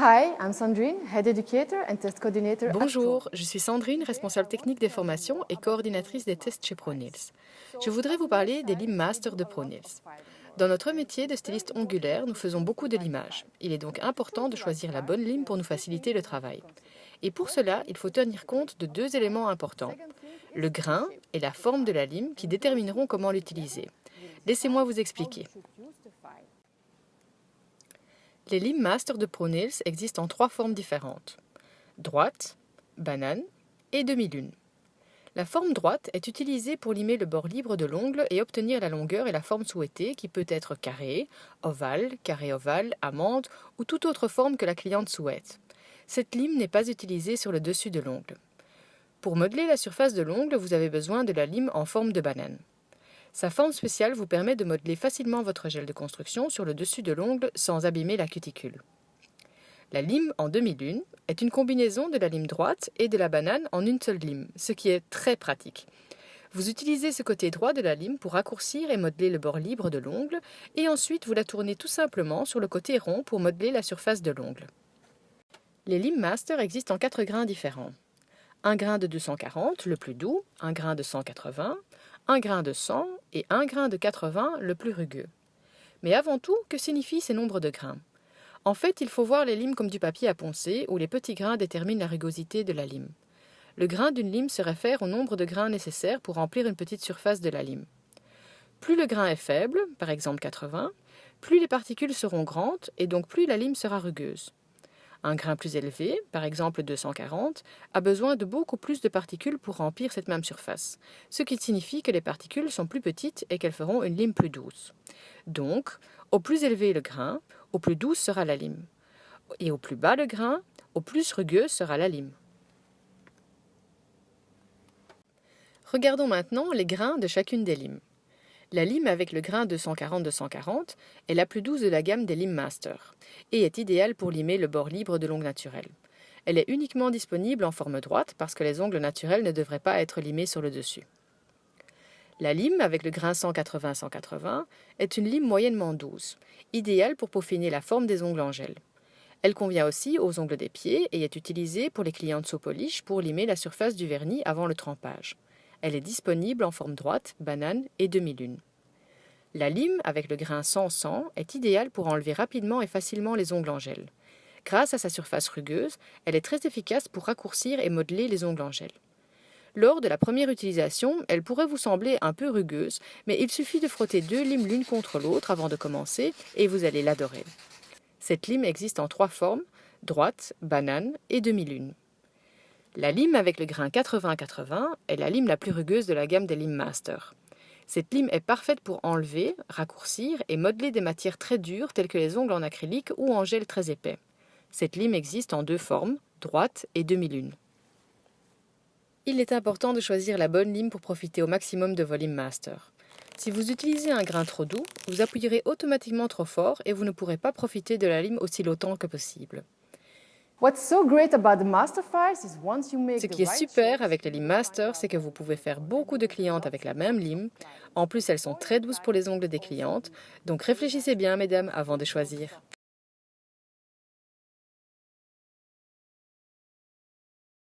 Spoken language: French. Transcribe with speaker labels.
Speaker 1: Hi, I'm Sandrine, Head Educator and Test Coordinator.
Speaker 2: Bonjour, je suis Sandrine, responsable technique des formations et coordinatrice des tests chez ProNils. Je voudrais vous parler des limes master de ProNils. Dans notre métier de styliste ongulaire, nous faisons beaucoup de limage. Il est donc important de choisir la bonne lime pour nous faciliter le travail. Et pour cela, il faut tenir compte de deux éléments importants. Le grain et la forme de la lime qui détermineront comment l'utiliser. Laissez-moi vous expliquer. Les limes master de ProNails existent en trois formes différentes. Droite, banane et demi-lune. La forme droite est utilisée pour limer le bord libre de l'ongle et obtenir la longueur et la forme souhaitée qui peut être carré, ovale, carré ovale, amande ou toute autre forme que la cliente souhaite. Cette lime n'est pas utilisée sur le dessus de l'ongle. Pour modeler la surface de l'ongle, vous avez besoin de la lime en forme de banane. Sa forme spéciale vous permet de modeler facilement votre gel de construction sur le dessus de l'ongle sans abîmer la cuticule. La lime en demi-lune est une combinaison de la lime droite et de la banane en une seule lime, ce qui est très pratique. Vous utilisez ce côté droit de la lime pour raccourcir et modeler le bord libre de l'ongle, et ensuite vous la tournez tout simplement sur le côté rond pour modeler la surface de l'ongle. Les limes master existent en quatre grains différents. Un grain de 240, le plus doux, un grain de 180, un grain de 100 et un grain de 80, le plus rugueux. Mais avant tout, que signifient ces nombres de grains? En fait, il faut voir les limes comme du papier à poncer, où les petits grains déterminent la rugosité de la lime. Le grain d'une lime se réfère au nombre de grains nécessaires pour remplir une petite surface de la lime. Plus le grain est faible, par exemple 80, plus les particules seront grandes et donc plus la lime sera rugueuse. Un grain plus élevé, par exemple 240, a besoin de beaucoup plus de particules pour remplir cette même surface, ce qui signifie que les particules sont plus petites et qu'elles feront une lime plus douce. Donc, au plus élevé le grain, au plus douce sera la lime. Et au plus bas le grain, au plus rugueuse sera la lime. Regardons maintenant les grains de chacune des limes. La lime avec le grain 240-240 est la plus douce de la gamme des limes master et est idéale pour limer le bord libre de l'ongle naturel. Elle est uniquement disponible en forme droite parce que les ongles naturels ne devraient pas être limés sur le dessus. La lime avec le grain 180-180 est une lime moyennement douce, idéale pour peaufiner la forme des ongles en gel. Elle convient aussi aux ongles des pieds et est utilisée pour les clientes sous polish pour limer la surface du vernis avant le trempage. Elle est disponible en forme droite, banane et demi-lune. La lime avec le grain 100-100 est idéale pour enlever rapidement et facilement les ongles en gel. Grâce à sa surface rugueuse, elle est très efficace pour raccourcir et modeler les ongles en gel. Lors de la première utilisation, elle pourrait vous sembler un peu rugueuse, mais il suffit de frotter deux limes l'une contre l'autre avant de commencer et vous allez l'adorer. Cette lime existe en trois formes, droite, banane et demi-lune. La lime avec le grain 80-80 est la lime la plus rugueuse de la gamme des limes master. Cette lime est parfaite pour enlever, raccourcir et modeler des matières très dures telles que les ongles en acrylique ou en gel très épais. Cette lime existe en deux formes, droite et demi-lune. Il est important de choisir la bonne lime pour profiter au maximum de vos limes master. Si vous utilisez un grain trop doux, vous appuierez automatiquement trop fort et vous ne pourrez pas profiter de la lime aussi longtemps que possible. Ce qui est super avec les limes master, c'est que vous pouvez faire beaucoup de clientes avec la même lime. En plus, elles sont très douces pour les ongles des clientes. Donc réfléchissez bien, mesdames, avant de choisir.